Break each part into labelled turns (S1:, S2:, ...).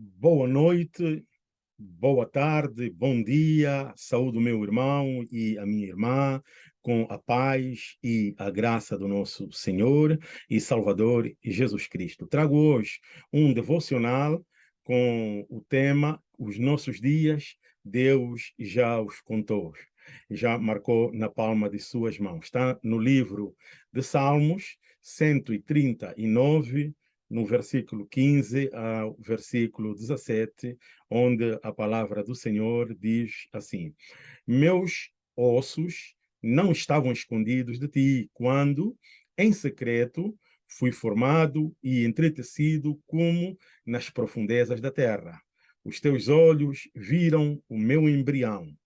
S1: Boa noite, boa tarde, bom dia, saúde meu irmão e a minha irmã, com a paz e a graça do nosso Senhor e Salvador Jesus Cristo. Trago hoje um devocional com o tema Os nossos dias, Deus já os contou, já marcou na palma de suas mãos. Está no livro de Salmos 139, no versículo 15 ao versículo 17, onde a palavra do Senhor diz assim: Meus ossos não estavam escondidos de ti, quando, em secreto, fui formado e entretecido como nas profundezas da terra. Os teus olhos viram o meu embrião.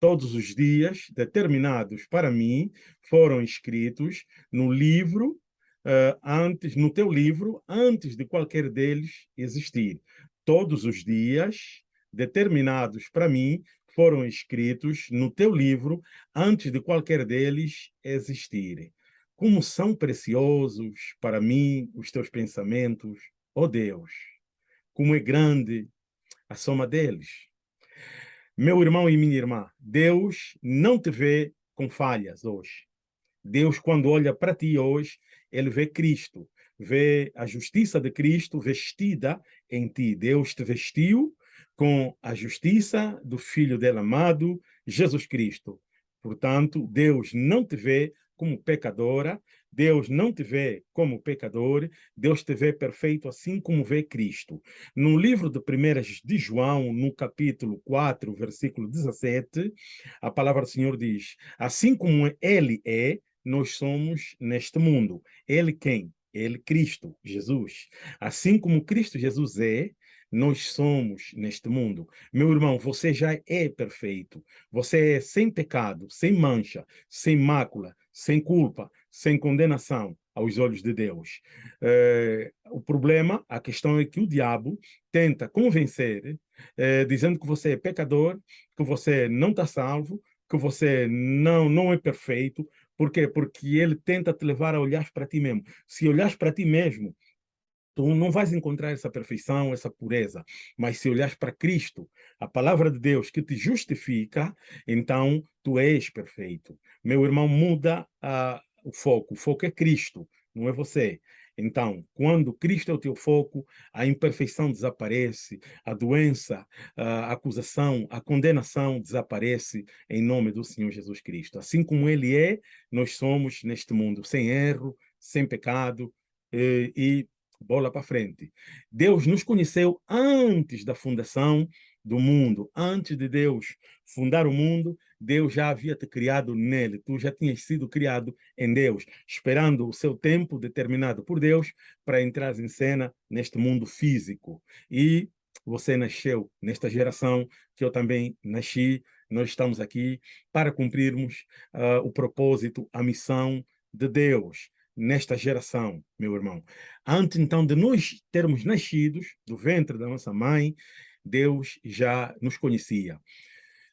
S1: Todos os dias determinados para mim foram escritos no livro uh, antes, no teu livro, antes de qualquer deles existir. Todos os dias determinados para mim foram escritos no teu livro antes de qualquer deles existir. Como são preciosos para mim os teus pensamentos, ó oh Deus! Como é grande a soma deles. Meu irmão e minha irmã, Deus não te vê com falhas hoje. Deus, quando olha para ti hoje, ele vê Cristo, vê a justiça de Cristo vestida em ti. Deus te vestiu com a justiça do Filho dele amado, Jesus Cristo. Portanto, Deus não te vê como pecadora, Deus não te vê como pecador, Deus te vê perfeito assim como vê Cristo. No livro de 1 de João, no capítulo 4, versículo 17, a palavra do Senhor diz, assim como ele é, nós somos neste mundo. Ele quem? Ele, Cristo, Jesus. Assim como Cristo Jesus é, nós somos neste mundo. Meu irmão, você já é perfeito. Você é sem pecado, sem mancha, sem mácula, sem culpa, sem condenação aos olhos de Deus. É, o problema, a questão é que o diabo tenta convencer, é, dizendo que você é pecador, que você não está salvo, que você não, não é perfeito, por quê? Porque ele tenta te levar a olhar para ti mesmo. Se olhares para ti mesmo, tu não vais encontrar essa perfeição, essa pureza. Mas se olhares para Cristo, a palavra de Deus que te justifica, então tu és perfeito. Meu irmão, muda uh, o foco. O foco é Cristo, não é você. Então, quando Cristo é o teu foco, a imperfeição desaparece, a doença, a acusação, a condenação desaparece em nome do Senhor Jesus Cristo. Assim como Ele é, nós somos neste mundo, sem erro, sem pecado e, e bola para frente. Deus nos conheceu antes da fundação do mundo. Antes de Deus fundar o mundo, Deus já havia te criado nele. Tu já tinhas sido criado em Deus, esperando o seu tempo determinado por Deus para entrar em cena neste mundo físico. E você nasceu nesta geração que eu também nasci. Nós estamos aqui para cumprirmos uh, o propósito, a missão de Deus nesta geração, meu irmão. Antes, então, de nós termos nascidos do ventre da nossa mãe, Deus já nos conhecia.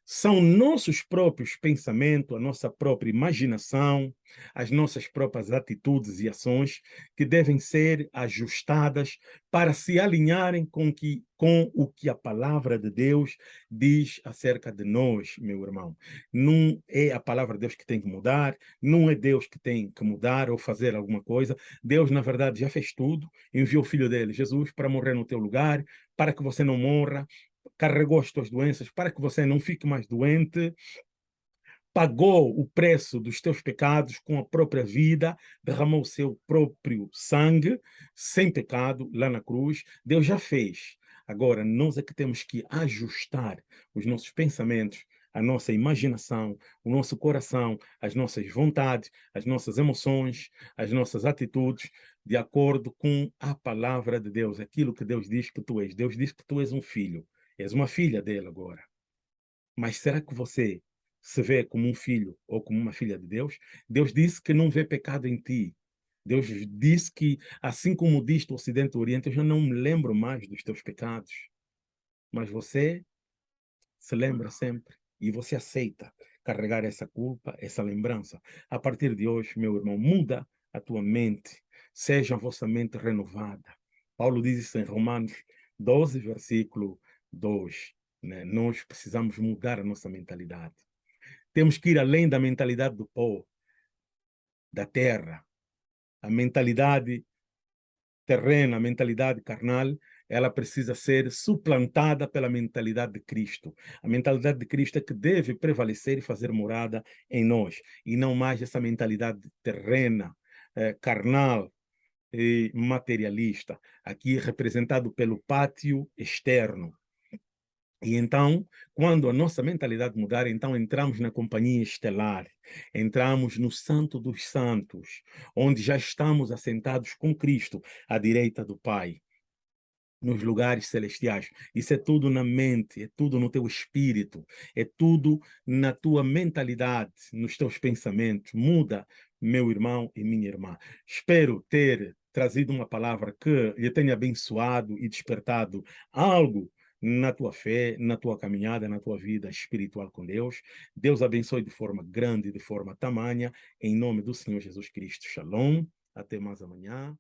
S1: São nossos próprios pensamentos, a nossa própria imaginação, as nossas próprias atitudes e ações que devem ser ajustadas para se alinharem com, que, com o que a palavra de Deus diz acerca de nós, meu irmão. Não é a palavra de Deus que tem que mudar, não é Deus que tem que mudar ou fazer alguma coisa. Deus, na verdade, já fez tudo, enviou o Filho dele, Jesus, para morrer no teu lugar, para que você não morra, carregou as tuas doenças para que você não fique mais doente, pagou o preço dos teus pecados com a própria vida, derramou o seu próprio sangue, sem pecado, lá na cruz. Deus já fez. Agora, nós é que temos que ajustar os nossos pensamentos, a nossa imaginação, o nosso coração, as nossas vontades, as nossas emoções, as nossas atitudes, de acordo com a palavra de Deus, aquilo que Deus diz que tu és. Deus diz que tu és um filho. És uma filha dele agora. Mas será que você se vê como um filho ou como uma filha de Deus? Deus disse que não vê pecado em ti. Deus disse que, assim como diz o Ocidente e o Oriente, eu já não me lembro mais dos teus pecados. Mas você se lembra sempre e você aceita carregar essa culpa, essa lembrança. A partir de hoje, meu irmão, muda a tua mente. Seja a vossa mente renovada. Paulo diz isso em Romanos 12, versículo 2. Né? Nós precisamos mudar a nossa mentalidade. Temos que ir além da mentalidade do pó, da terra. A mentalidade terrena, a mentalidade carnal, ela precisa ser suplantada pela mentalidade de Cristo. A mentalidade de Cristo é que deve prevalecer e fazer morada em nós, e não mais essa mentalidade terrena, eh, carnal e materialista, aqui representado pelo pátio externo. E então, quando a nossa mentalidade mudar, então entramos na companhia estelar, entramos no Santo dos Santos, onde já estamos assentados com Cristo à direita do Pai nos lugares celestiais. Isso é tudo na mente, é tudo no teu espírito, é tudo na tua mentalidade, nos teus pensamentos. Muda, meu irmão e minha irmã. Espero ter trazido uma palavra que lhe tenha abençoado e despertado algo na tua fé, na tua caminhada, na tua vida espiritual com Deus. Deus abençoe de forma grande, de forma tamanha, em nome do Senhor Jesus Cristo. Shalom. Até mais amanhã.